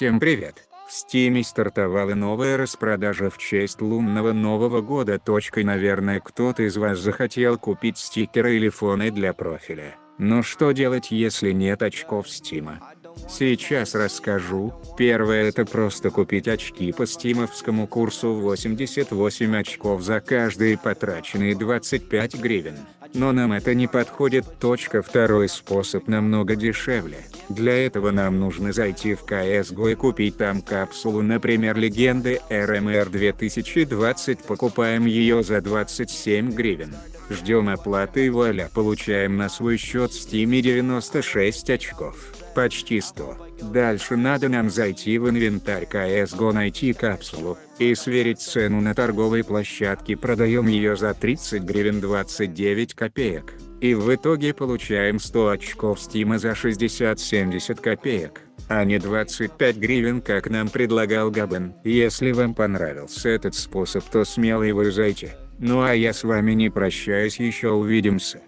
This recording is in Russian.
Всем привет! В Стиме стартовала новая распродажа в честь лунного нового года. Точкой, наверное кто-то из вас захотел купить стикеры или фоны для профиля. Но что делать если нет очков Стима? Сейчас расскажу. Первое это просто купить очки по стимовскому курсу 88 очков за каждые потраченные 25 гривен. Но нам это не подходит. Точка второй способ намного дешевле. Для этого нам нужно зайти в CSGO и купить там капсулу например легенды RMR 2020 покупаем ее за 27 гривен. Ждем оплаты и вуаля получаем на свой счет в Steam 96 очков. Почти 100. Дальше надо нам зайти в инвентарь CSGO найти капсулу, и сверить цену на торговой площадке продаем ее за 30 гривен 29 копеек, и в итоге получаем 100 очков стима за 60-70 копеек, а не 25 гривен как нам предлагал Габен. Если вам понравился этот способ то смело его зайти. Ну а я с вами не прощаюсь еще увидимся.